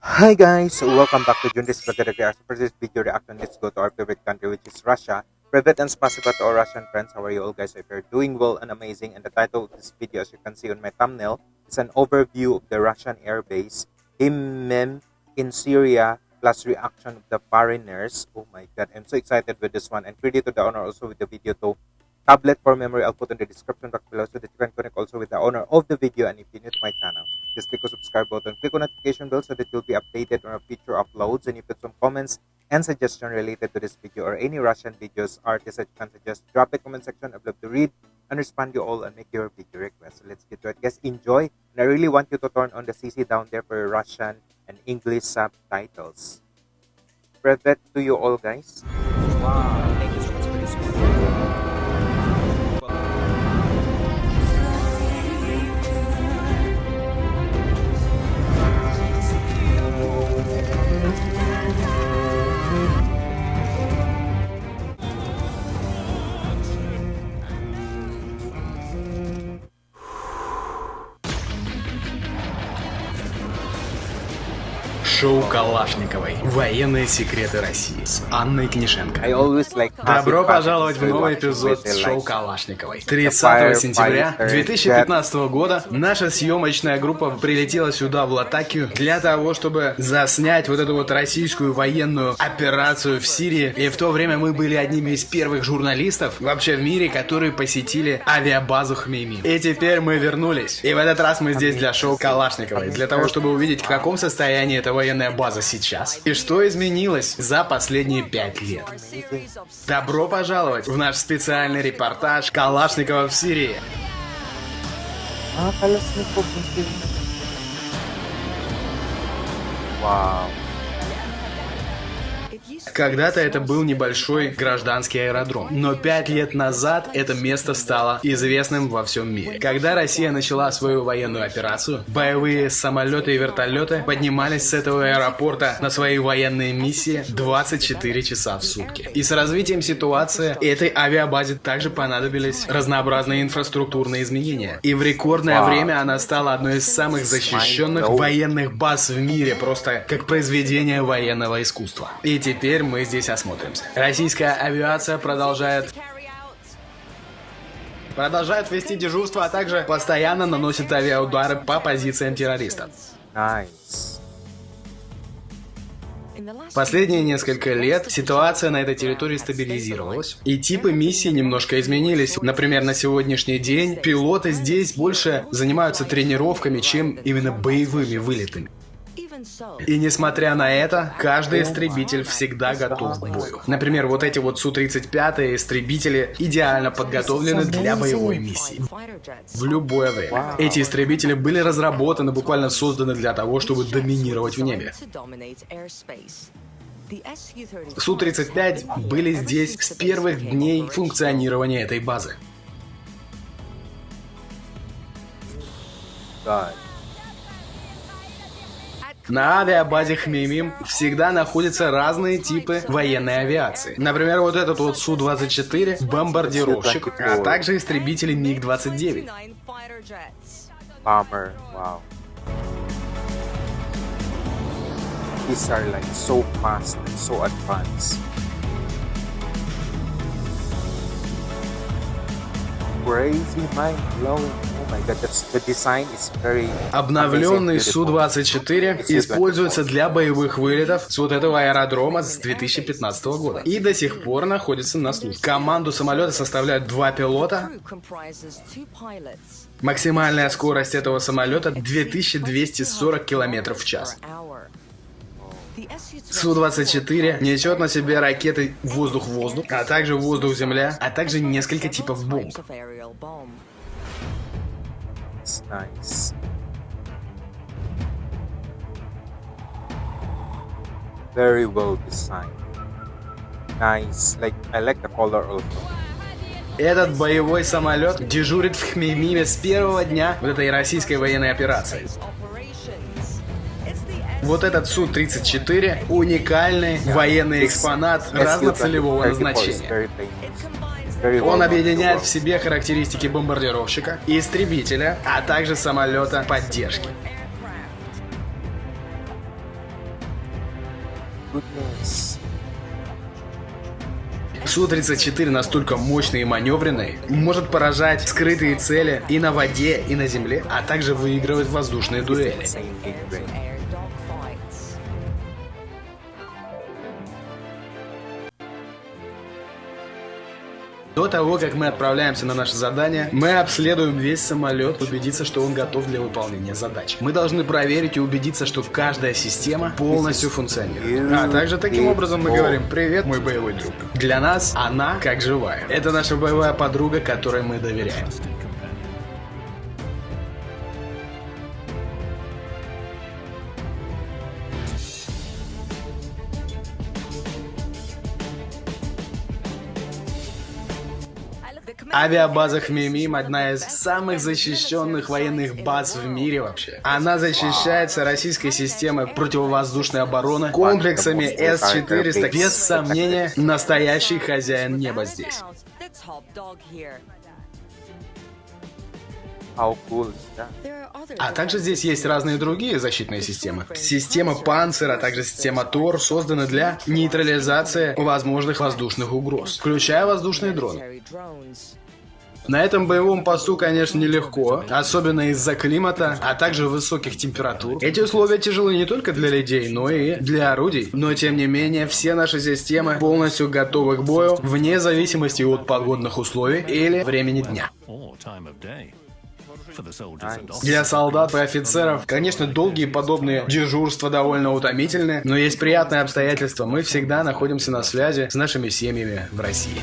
Hi guys, welcome back to Junris Vlogger Reaction. For this video reaction, let's go to our favorite country which is Russia. Privet and spasiba to our Russian friends. How are you all guys? If you're doing well and amazing. And the title of this video, as you can see on my thumbnail, is an overview of the Russian air base, in Syria, plus reaction of the foreigners. Oh my god, I'm so excited with this one. And credit to the owner also with the video to tablet for memory. I'll put in the description box below so that you can connect also with the owner of the video. And if you're new to my channel, just click on subscribe button, click on notification bell so that you'll be updated on our future uploads. And if you have some comments and suggestion related to this video or any Russian videos, artists that you can suggest, drop the comment section. I'd love to read and respond you all and make your video request. So let's get to it. Guys, enjoy. And I really want you to turn on the CC down there for Russian and English subtitles. Privet to you all, guys. Wow. Шоу Калашниковой. Военные секреты России с Анной Книшенко. Добро пожаловать в новый эпизод шоу. Калашниковой. Fire 30 сентября fighter 2015 года наша съемочная группа прилетела сюда, в Латакию, для того, чтобы заснять вот эту вот российскую военную операцию в Сирии. И в то время мы были одними из первых журналистов вообще в мире, которые посетили авиабазу Хмеймим. И теперь мы вернулись. И в этот раз мы здесь для шоу Калашниковой, для того, чтобы увидеть, в каком состоянии эта военная база сейчас. И что изменилось за последние пять лет. Добро пожаловать в наш специальный репортаж Калашникова в Сирии. Wow. Когда-то это был небольшой гражданский аэродром, но пять лет назад это место стало известным во всем мире. Когда Россия начала свою военную операцию, боевые самолеты и вертолеты поднимались с этого аэропорта на свои военные миссии 24 часа в сутки. И с развитием ситуации этой авиабазе также понадобились разнообразные инфраструктурные изменения. И в рекордное время она стала одной из самых защищенных военных баз в мире, просто как произведение военного искусства. И теперь мы здесь осмотримся. Российская авиация продолжает продолжает вести дежурство, а также постоянно наносит авиаудары по позициям террористов. Nice. Последние несколько лет ситуация на этой территории стабилизировалась, и типы миссий немножко изменились. Например, на сегодняшний день пилоты здесь больше занимаются тренировками, чем именно боевыми вылетами. И несмотря на это, каждый истребитель всегда готов к бою. Например, вот эти вот Су-35 истребители идеально подготовлены для боевой миссии. В любое время. Эти истребители были разработаны, буквально созданы для того, чтобы доминировать в небе. Су-35 были здесь с первых дней функционирования этой базы. God. На авиабазе Хмеймим всегда находятся разные типы военной авиации. Например, вот этот вот Су-24 бомбардировщик, а также истребители МиГ-29. Bomber. Wow. These are like so fast so advanced. Crazy mind blowing. Обновленный amazing, beautiful. Су-24 используется для боевых вылетов с вот этого аэродрома с 2015 года и до сих пор находится на службе. Команду самолета составляют два пилота. Максимальная скорость этого самолета 2240 км в час. Су-24 несет на себе ракеты воздух-воздух, а также воздух-земля, а также несколько типов бомб. It's nice. Very well designed. Nice. Like I like the color also. Этот боевой самолет дежурит в Хмеймиме с первого дня вот этой российской военной операции. Вот этот Су-34 уникальный военный экспонат разноцелевого назначения. Он объединяет в себе характеристики бомбардировщика, истребителя, а также самолета поддержки. goodness. Су-34 настолько мощный и маневренный, может поражать скрытые цели и на воде, и на земле, а также выигрывать воздушные дуэли. До того, как мы отправляемся на наше задание, мы обследуем весь самолет, убедиться, что он готов для выполнения задач. Мы должны проверить и убедиться, что каждая система полностью функционирует. А также таким образом мы говорим «Привет, мой боевой друг». Для нас она как живая. Это наша боевая подруга, которой мы доверяем. Авиабаза Хмимим одна из самых защищенных военных баз в мире вообще. Она защищается российской системой противовоздушной обороны комплексами С-400. Без сомнения, настоящий хозяин неба здесь. Are other А также здесь есть разные другие защитные системы. Система Панцер, а также система Тор созданы для нейтрализации возможных воздушных угроз, включая воздушные дроны. На этом боевом посту, конечно, нелегко, особенно из-за климата, а также высоких температур. Эти условия тяжелы не только для людей, но и для орудий. Но тем не менее, все наши системы полностью готовы к бою, вне зависимости от погодных условий или времени дня. Для солдат и офицеров, конечно, долгие подобные дежурства довольно утомительны, но есть приятные обстоятельства. Мы всегда находимся на связи с нашими семьями в России.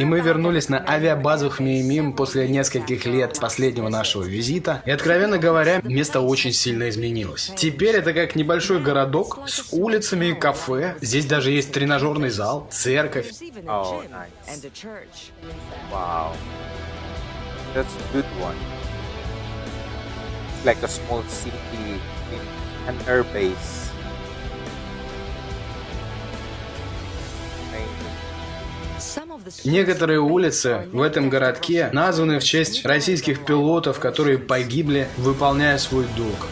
И мы вернулись на авиабазу Хмеймим после нескольких лет последнего нашего визита. И, откровенно говоря, место очень сильно изменилось. Теперь это как небольшой городок с улицами и кафе. Здесь даже есть тренажерный зал, церковь. Oh. That's a good one. Like a small city in an air Некоторые улицы в этом городке названы в честь российских пилотов, которые погибли, выполняя свой долг.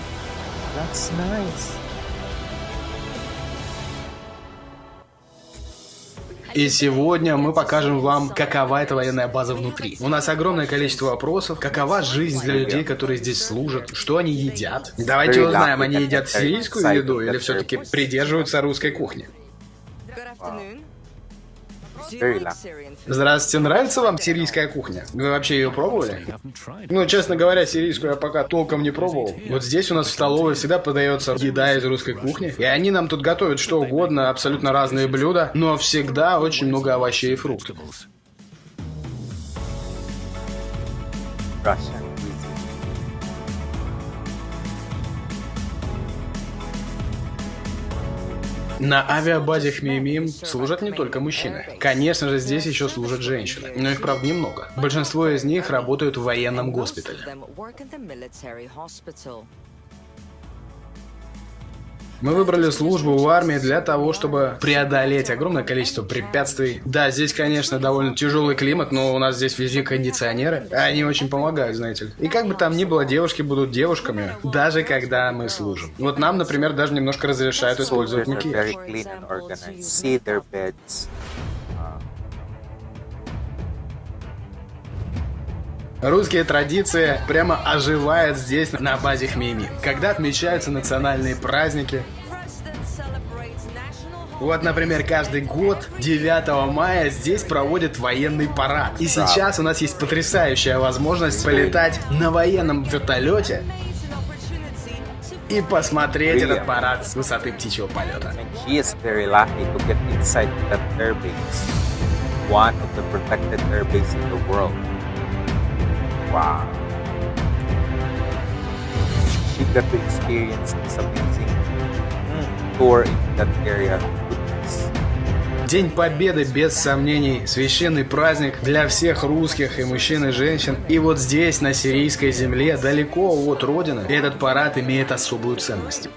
That's nice. И сегодня мы покажем вам, какова эта военная база внутри. У нас огромное количество вопросов. Какова жизнь для людей, которые здесь служат? Что они едят? Давайте узнаем, они едят сирийскую еду или все-таки придерживаются русской кухни? Good food? Здравствуйте, нравится вам сирийская кухня? Вы вообще ее пробовали? Ну, честно говоря, сирийскую я пока толком не пробовал. Вот здесь у нас в столовой всегда подается еда из русской кухни. И они нам тут готовят что угодно, абсолютно разные блюда, но всегда очень много овощей и фруктов. vegetables. На авиабазе Хмеймим служат не только мужчины. Конечно же, здесь еще служат женщины. Но их, правда, немного. Большинство из них работают в военном госпитале. Мы выбрали службу в армии для того, чтобы преодолеть огромное количество препятствий. Да, здесь, конечно, довольно тяжелый климат, но у нас здесь везде кондиционеры. Они очень помогают, знаете ли. И как бы там ни было, девушки будут девушками, даже когда мы служим. Вот нам, например, даже немножко разрешают использовать макияж. Русские традиции прямо оживают здесь, на базе Хмейми. Когда отмечаются национальные праздники, Вот, например, каждый год 9 мая здесь проводят военный парад. И сейчас у нас есть потрясающая возможность полетать на военном вертолете и посмотреть этот парад с высоты птичьего полета. One of the protected airbase in the world. Wow. She got to experience this amazing tour in that area. День Победы, без сомнений, священный праздник для всех русских и мужчин и женщин. И вот здесь, на сирийской земле, далеко от родины, этот парад имеет особую ценность.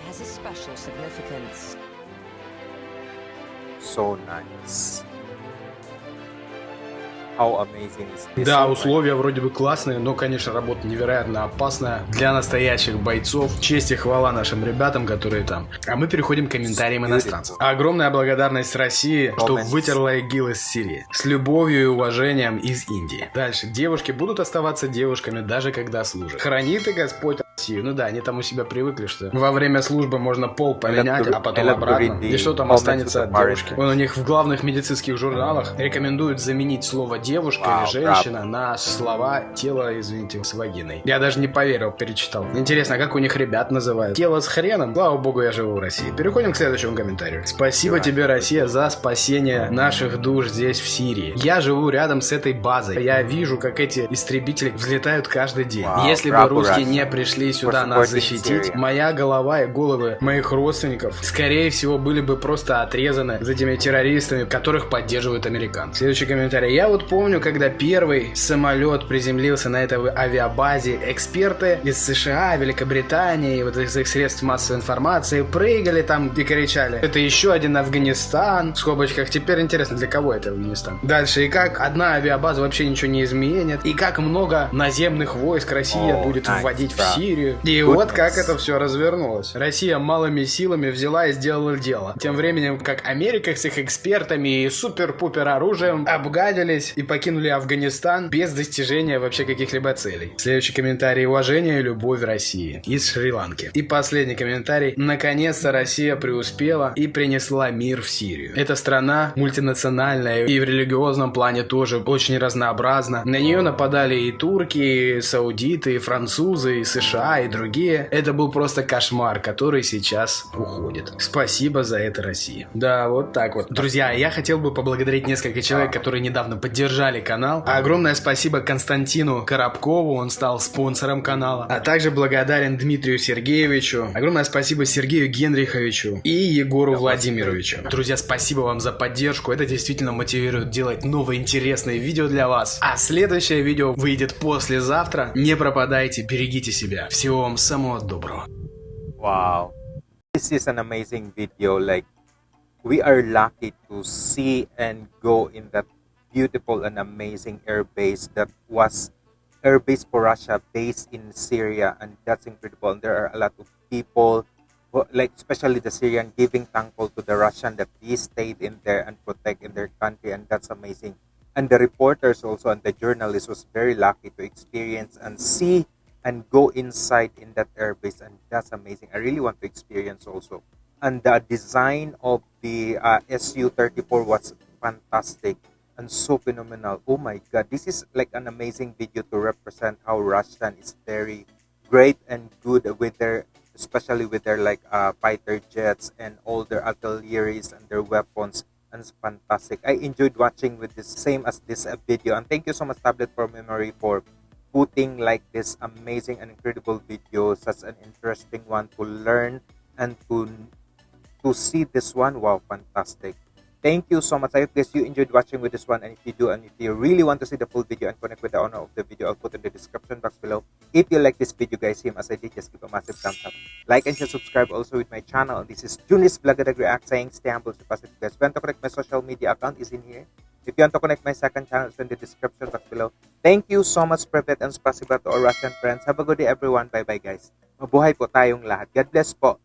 How amazing is this. Да, Oh условия вроде бы классные, но, конечно, работа невероятно опасная для настоящих бойцов. Честь и хвала нашим ребятам, которые там. А мы переходим к комментариям иностранцев. Огромная благодарность России, что вытерла ИГИЛ из Сирии. С любовью и уважением из Индии. Дальше. Девушки будут оставаться девушками, даже когда служат. Хранит и Господь Россию. Ну да, они там у себя привыкли, что во время службы можно пол поменять, а потом обратно. И что там останется от девушки. Вон у них в главных медицинских журналах рекомендуют заменить слово девушка или женщина на слова тело, извините, с вагиной. Я даже не поверил, перечитал. Интересно, как у них ребят называют? Тело с хреном? Слава богу, я живу в России. Переходим к следующему комментарию. Спасибо тебе, Россия, за спасение наших душ здесь, в Сирии. Я живу рядом с этой базой. Я вижу, как эти истребители взлетают каждый день. Если бы русские не пришли сюда For нас защитить, моя голова и головы моих родственников, скорее всего, были бы просто отрезаны за этими террористами, которых поддерживают американцы. Следующий комментарий. Я вот помню, когда первый самолет приземлился на этой авиабазе, эксперты из США, Великобритании, и вот из их средств массовой информации прыгали там и кричали. Это еще один Афганистан. В скобочках. Теперь интересно, для кого это Афганистан. Дальше. И как одна авиабаза вообще ничего не изменит. И как много наземных войск Россия О, будет вводить в Сирию. И Goodness. вот как это все развернулось. Россия малыми силами взяла и сделала дело. Тем временем, как Америка с их экспертами и супер-пупер оружием обгадились и покинули Афганистан без достижения вообще каких-либо целей. Следующий комментарий. Уважение и любовь России из Шри-Ланки. И последний комментарий. Наконец-то Россия преуспела и принесла мир в Сирию. Эта страна мультинациональная и в религиозном плане тоже очень разнообразна. На нее нападали и турки, и саудиты, и французы, и США, и другие. Это был просто кошмар, который сейчас уходит. Спасибо за это, Россия. Да, вот так вот. Друзья, я хотел бы поблагодарить несколько человек, которые недавно поддержали канал. Огромное спасибо Константину Коробкову, он стал спонсором канала. А также благодарен Дмитрию Сергеевичу. Огромное спасибо Сергею Генриховичу и Егору Владимировичу. Друзья, спасибо вам за поддержку. Это действительно мотивирует делать новые интересные видео для вас. А следующее видео выйдет послезавтра. Не пропадайте, берегите себя. Всего вам самого доброго. Wow. This is an amazing video. Like, we are lucky to see and go in that beautiful and amazing air base that was air base for Russia based in Syria. And that's incredible. And there are a lot of people, who- like, especially the Syrian, giving thankful to the Russian that he stayed in there and protect in their country. And that's amazing. And the reporters also and the journalists was very lucky to experience and see and go inside in that airbase and that's amazing. I really want to experience also. And the design of the uh, su-34 was fantastic and so phenomenal. Oh my god this is like an amazing video to represent how russian is very great and good with their especially with their like uh, fighter jets and all their artilleries and their weapons. And it's fantastic. I enjoyed watching with this same as this uh, video. And thank you so much tablet for memory for putting like this amazing and incredible video such an interesting one to learn and to to see this one. Wow fantastic. Thank you so much. I hope guys you enjoyed watching with this one. And if you do and if you really want to see the full video and connect with the owner of the video i'll put in the description box below. If you like this video guys same as i did just give a massive thumbs up. Like and share subscribe also with my channel. This is junis Blagadag react saying stay humble stay positive guys. Want to connect my social media account is in here if you want to connect my second channel, it's in the description box below. Thank you so much, Privet and Spasiba to our Russian friends. Have a good day, everyone. Bye-bye, guys. Mabuhay po tayong lahat. God bless po.